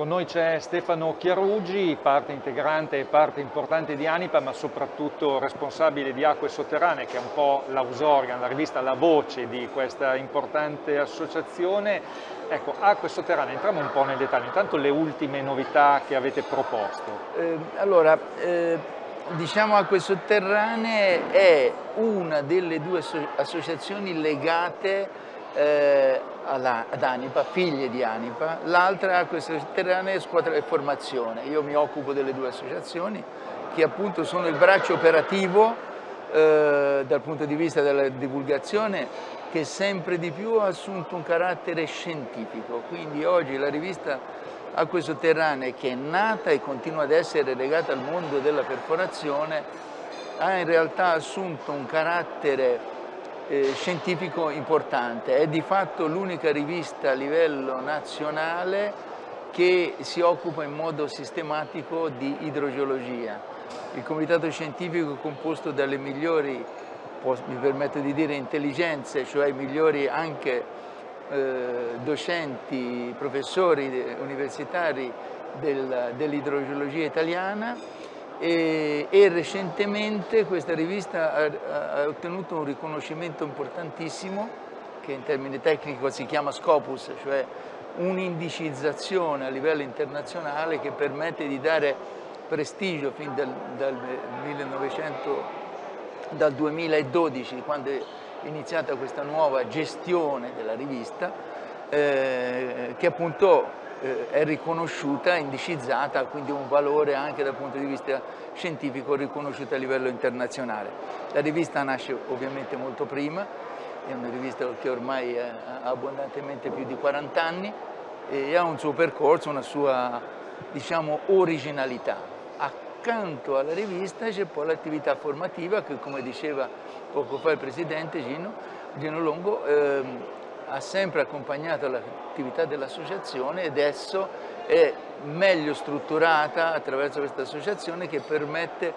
Con noi c'è Stefano Chiarugi, parte integrante e parte importante di Anipa, ma soprattutto responsabile di Acque Sotterranee, che è un po' l'ausorgan, la rivista, la voce di questa importante associazione. Ecco, Acque Sotterranee, entriamo un po' nel dettaglio. Intanto le ultime novità che avete proposto. Eh, allora, eh, diciamo Acque Sotterranee è una delle due associazioni legate eh, alla, ad Anipa, figlie di Anipa, l'altra Acque Sotterranee Squadra e Formazione. Io mi occupo delle due associazioni che appunto sono il braccio operativo eh, dal punto di vista della divulgazione che sempre di più ha assunto un carattere scientifico, quindi oggi la rivista Acque Sotterranee che è nata e continua ad essere legata al mondo della perforazione ha in realtà assunto un carattere eh, scientifico importante, è di fatto l'unica rivista a livello nazionale che si occupa in modo sistematico di idrogeologia. Il comitato scientifico è composto dalle migliori, mi permetto di dire, intelligenze, cioè i migliori anche eh, docenti, professori universitari del, dell'idrogeologia italiana e, e, recentemente questa rivista ha, ha, ottenuto un riconoscimento importantissimo che in termini tecnici si chiama Scopus, cioè un'indicizzazione a livello internazionale che permette di dare prestigio fin dal, dal, 1900, dal 2012, quando è iniziata questa nuova gestione della rivista, eh, che appunto è riconosciuta, indicizzata, quindi un valore anche dal punto di vista scientifico riconosciuto a livello internazionale. La rivista nasce ovviamente molto prima, è una rivista che ormai ha abbondantemente più di 40 anni e ha un suo percorso, una sua diciamo, originalità. Accanto alla rivista c'è poi l'attività formativa che come diceva poco fa il Presidente Gino, Gino Longo, ehm, ha sempre accompagnato l'attività dell'associazione e adesso è meglio strutturata attraverso questa associazione che permette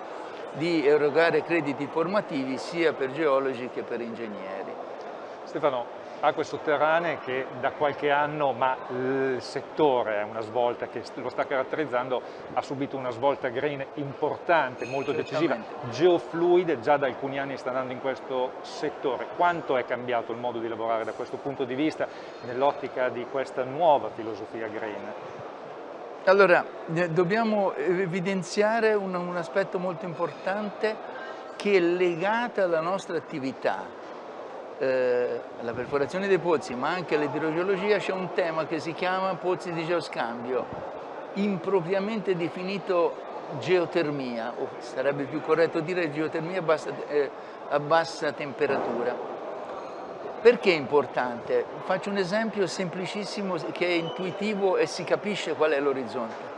di erogare crediti formativi sia per geologi che per ingegneri. Stefano, acque sotterranee che da qualche anno, ma il settore è una svolta che lo sta caratterizzando, ha subito una svolta green importante, molto decisiva, geofluide, già da alcuni anni sta andando in questo settore. Quanto è cambiato il modo di lavorare da questo punto di vista nell'ottica di questa nuova filosofia green? Allora, eh, dobbiamo evidenziare un, un aspetto molto importante che è legato alla nostra attività, eh, alla perforazione dei pozzi ma anche all'idrogeologia c'è un tema che si chiama pozzi di geoscambio, impropriamente definito geotermia, o sarebbe più corretto dire geotermia a bassa, eh, a bassa temperatura. Perché è importante? Faccio un esempio semplicissimo che è intuitivo e si capisce qual è l'orizzonte.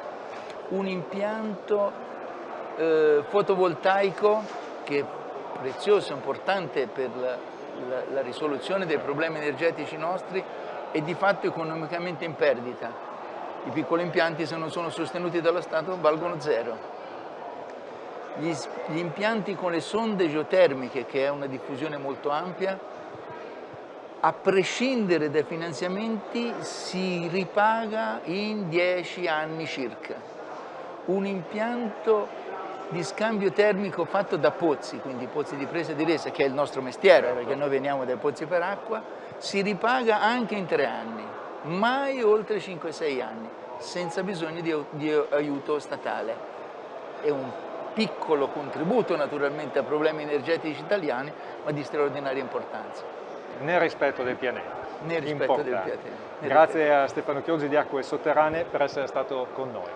Un impianto eh, fotovoltaico che è prezioso, importante per la la, la risoluzione dei problemi energetici nostri è di fatto economicamente in perdita. I piccoli impianti se non sono sostenuti dallo Stato valgono zero. Gli, gli impianti con le sonde geotermiche, che è una diffusione molto ampia, a prescindere dai finanziamenti si ripaga in 10 anni circa. Un impianto di scambio termico fatto da pozzi, quindi pozzi di presa e di resa, che è il nostro mestiere, perché noi veniamo dai pozzi per acqua, si ripaga anche in tre anni, mai oltre 5-6 anni, senza bisogno di, di aiuto statale. È un piccolo contributo naturalmente a problemi energetici italiani, ma di straordinaria importanza. Nel rispetto del pianeta. Nel rispetto Importante. del pianeta. Grazie a Stefano Chiosi di Acque Sotterranee per essere stato con noi.